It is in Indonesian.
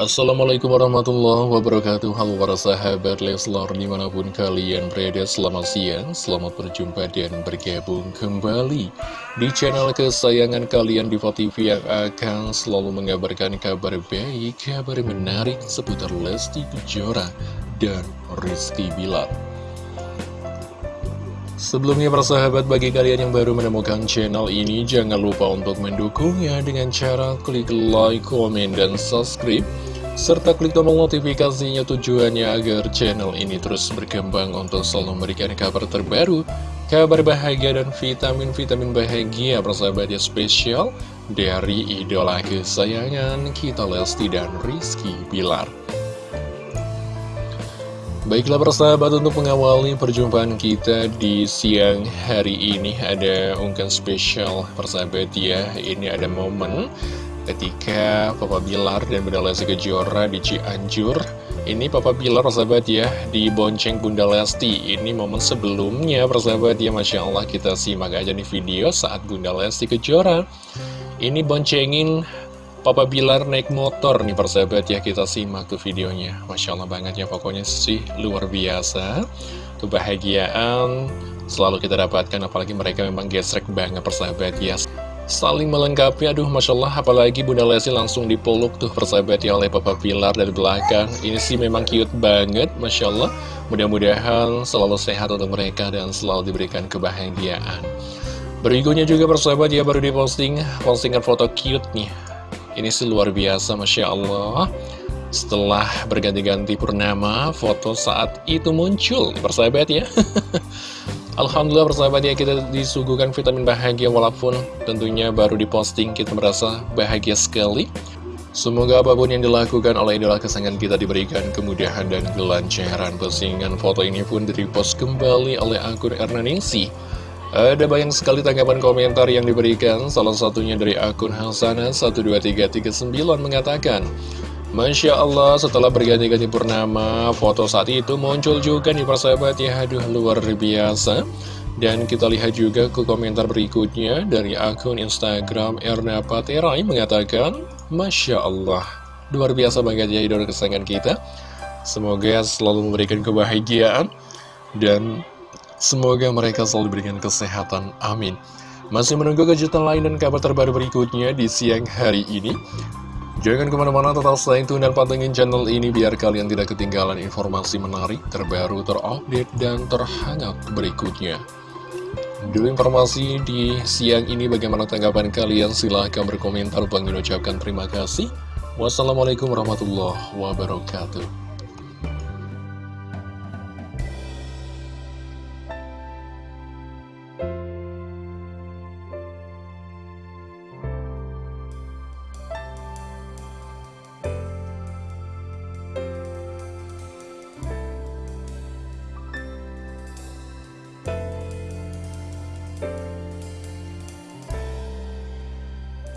Assalamualaikum warahmatullahi wabarakatuh. Halo para sahabat Leslar di mana pun kalian berada Selamat siang, selamat berjumpa dan bergabung kembali Di channel kesayangan kalian Diva TV yang akan selalu mengabarkan kabar baik Kabar menarik seputar Lesti Kejora dan Rizky Bilar. Sebelumnya persahabat bagi kalian yang baru menemukan channel ini Jangan lupa untuk mendukungnya dengan cara klik like, komen, dan subscribe Serta klik tombol notifikasinya tujuannya agar channel ini terus berkembang untuk selalu memberikan kabar terbaru Kabar bahagia dan vitamin-vitamin bahagia persahabat yang spesial Dari idola kesayangan kita Lesti dan Rizky Bilar. Baiklah persahabat untuk mengawali perjumpaan kita di siang hari ini ada unggahan spesial persahabat ya. Ini ada momen ketika Papa Bilar dan Bunda Lesti Kejora di Cianjur Ini Papa Bilar persahabat ya di bonceng Bunda Lesti. Ini momen sebelumnya persahabat ya Masya Allah kita simak aja di video saat Bunda Lesti Kejora Ini boncengin Papa Bilar naik motor. Nih persahabat ya kita simak tuh videonya. Masya Allah banget ya pokoknya sih luar biasa. Kebahagiaan selalu kita dapatkan apalagi mereka memang gesrek banget persahabat ya Saling melengkapi aduh Masya Allah apalagi Bunda Lesti langsung dipeluk tuh persahabat ya oleh Papa Bilar dari belakang. Ini sih memang cute banget Masya Allah Mudah-mudahan selalu sehat untuk mereka dan selalu diberikan kebahagiaan. Berikutnya juga persahabat ya baru diposting postingan foto cute nih. Ini sih luar biasa, Masya Allah Setelah berganti-ganti purnama, foto saat itu muncul Persahabat ya Alhamdulillah persahabat ya kita disuguhkan vitamin bahagia Walaupun tentunya baru diposting kita merasa bahagia sekali. Semoga apa pun yang dilakukan oleh idola kesayangan kita diberikan kemudahan dan kelancaran. Postingan foto ini pun direpost kembali oleh akun Ernaningsi ada banyak sekali tanggapan komentar yang diberikan, salah satunya dari akun Hasanah12339 mengatakan, Masya Allah, setelah berganti-ganti purnama, foto saat itu muncul juga nih persahabat ya, aduh luar biasa. Dan kita lihat juga ke komentar berikutnya dari akun Instagram Erna Paterai mengatakan, Masya Allah, luar biasa banget ya idola kesayangan kita. Semoga selalu memberikan kebahagiaan dan Semoga mereka selalu diberikan kesehatan, amin Masih menunggu kejutan lain dan kabar terbaru berikutnya di siang hari ini Jangan ke mana-mana stay tune dan pantengin channel ini biar kalian tidak ketinggalan informasi menarik, terbaru, terupdate, dan terhangat berikutnya. Dulu informasi di siang ini bagaimana tanggapan kalian silahkan berkomentar. Bang ucapkan terima kasih. Wassalamualaikum warahmatullahi wabarakatuh.